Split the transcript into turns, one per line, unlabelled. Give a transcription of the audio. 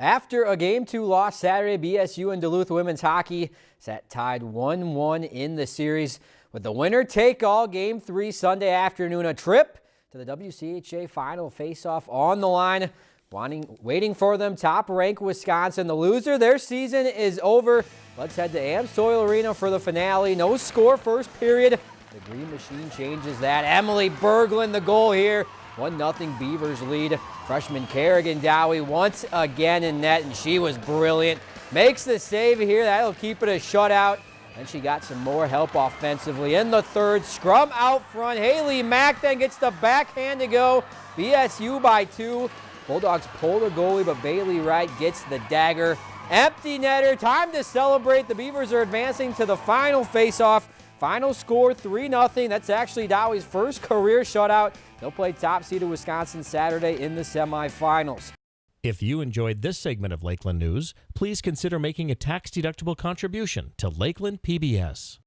After a game two loss Saturday, BSU and Duluth women's hockey sat tied 1-1 in the series with the winner take all game three Sunday afternoon. A trip to the WCHA final face-off on the line. Wanting, waiting for them, top-ranked Wisconsin. The loser, their season is over. Let's head to Amsoil Arena for the finale. No score first period. The Green Machine changes that. Emily Berglund, the goal here. 1-0 Beavers lead. Freshman Kerigan Dowhy once again in net, and she was brilliant. Makes the save here. That'll keep it a shutout. And she got some more help offensively in the third. Scrum out front. Haley Mack then gets the backhand to go. BSU by two. Bulldogs pull the goalie, but Bailey Wright gets the dagger. Empty netter. Time to celebrate. The Beavers are advancing to the final faceoff. Final score 3-0. That's actually Dowhy's first career shutout. They'll play top seeded Wisconsin Saturday in the semifinals.
If you enjoyed this segment of Lakeland News, please consider making a tax-deductible contribution to Lakeland PBS.